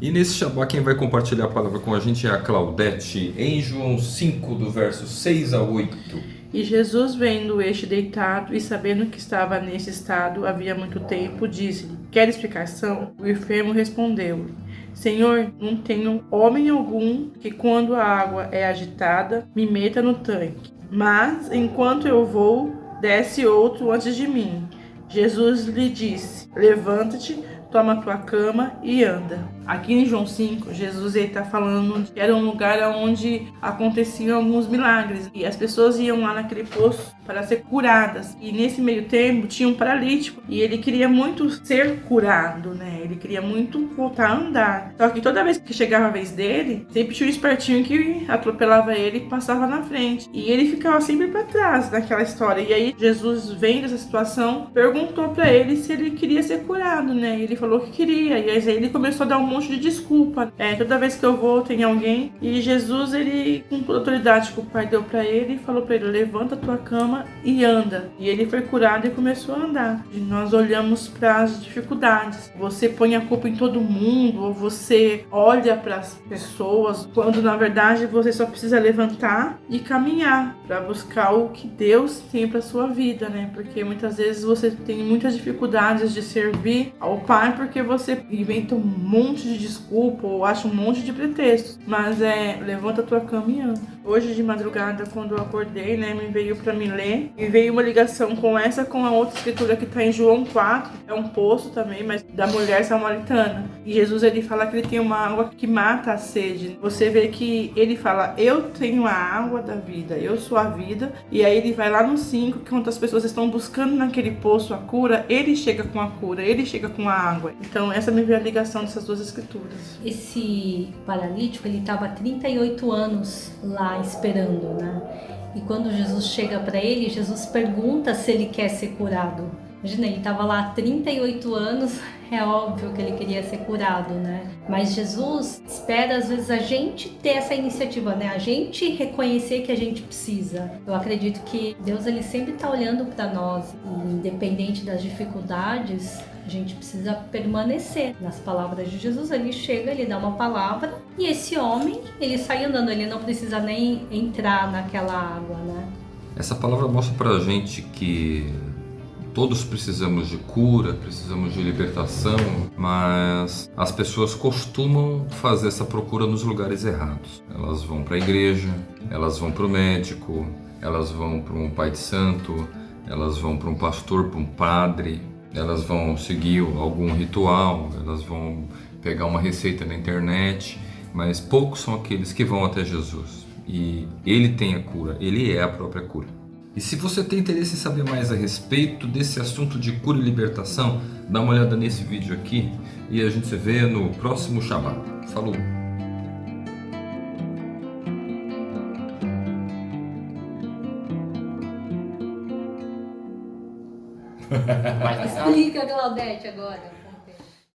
E nesse Shabá quem vai compartilhar a palavra com a gente é a Claudete, em João 5, do verso 6 a 8. E Jesus, vendo este deitado e sabendo que estava nesse estado havia muito tempo, disse-lhe: Quer explicação? O enfermo respondeu: Senhor, não tenho homem algum que, quando a água é agitada, me meta no tanque. Mas, enquanto eu vou, desce outro antes de mim. Jesus lhe disse: Levanta-te, toma tua cama e anda. Aqui em João 5, Jesus está falando que era um lugar onde aconteciam alguns milagres e as pessoas iam lá naquele poço para ser curadas. E nesse meio tempo tinha um paralítico e ele queria muito ser curado, né? Ele queria muito voltar a andar. Só que toda vez que chegava a vez dele, sempre tinha um espertinho que atropelava ele e passava na frente. E ele ficava sempre para trás daquela história. E aí Jesus, vendo essa situação, perguntou para ele se ele queria ser curado, né? E ele falou que queria. E aí ele começou a dar um monte de desculpa. É, toda vez que eu vou tem alguém. E Jesus, ele, com autoridade que o Pai deu para ele, falou para ele: levanta a tua cama e anda. E ele foi curado e começou a andar. E nós olhamos para as dificuldades. Você põe a culpa em todo mundo, ou você olha para as pessoas, quando na verdade você só precisa levantar e caminhar para buscar o que Deus tem para sua vida, né? Porque muitas vezes você tem muitas dificuldades de servir ao Pai porque você inventa um monte de desculpa ou acha um monte de pretextos. Mas é, levanta a tua cama e anda. Hoje de madrugada, quando eu acordei, né, me veio para me ler e veio uma ligação com essa com a outra escritura que tá em João 4, é um poço também, mas da mulher samaritana. E Jesus ele fala que ele tem uma água que mata a sede. Você vê que ele fala: "Eu tenho a água da vida, eu sou a vida". E aí ele vai lá no 5, que quando as pessoas estão buscando naquele poço a cura, ele chega com a cura, ele chega com a água. Então essa me veio a ligação dessas duas escrituras. Esse paralítico, ele estava 38 anos lá esperando, né? E quando Jesus chega para ele, Jesus pergunta se ele quer ser curado. Imagina, ele estava lá há 38 anos, é óbvio que ele queria ser curado, né? Mas Jesus espera às vezes a gente ter essa iniciativa, né? A gente reconhecer que a gente precisa. Eu acredito que Deus ele sempre está olhando para nós, independente das dificuldades, a gente precisa permanecer nas palavras de Jesus. Ele chega, ele dá uma palavra e esse homem, ele sai andando, ele não precisa nem entrar naquela água, né? Essa palavra mostra pra gente que todos precisamos de cura, precisamos de libertação, mas as pessoas costumam fazer essa procura nos lugares errados. Elas vão para a igreja, elas vão para o médico, elas vão para um pai de santo, elas vão para um pastor, para um padre, elas vão seguir algum ritual, elas vão pegar uma receita na internet, mas poucos são aqueles que vão até Jesus. E ele tem a cura, ele é a própria cura. E se você tem interesse em saber mais a respeito desse assunto de cura e libertação, dá uma olhada nesse vídeo aqui e a gente se vê no próximo Shabbat. Falou! Explica, Claudete, agora.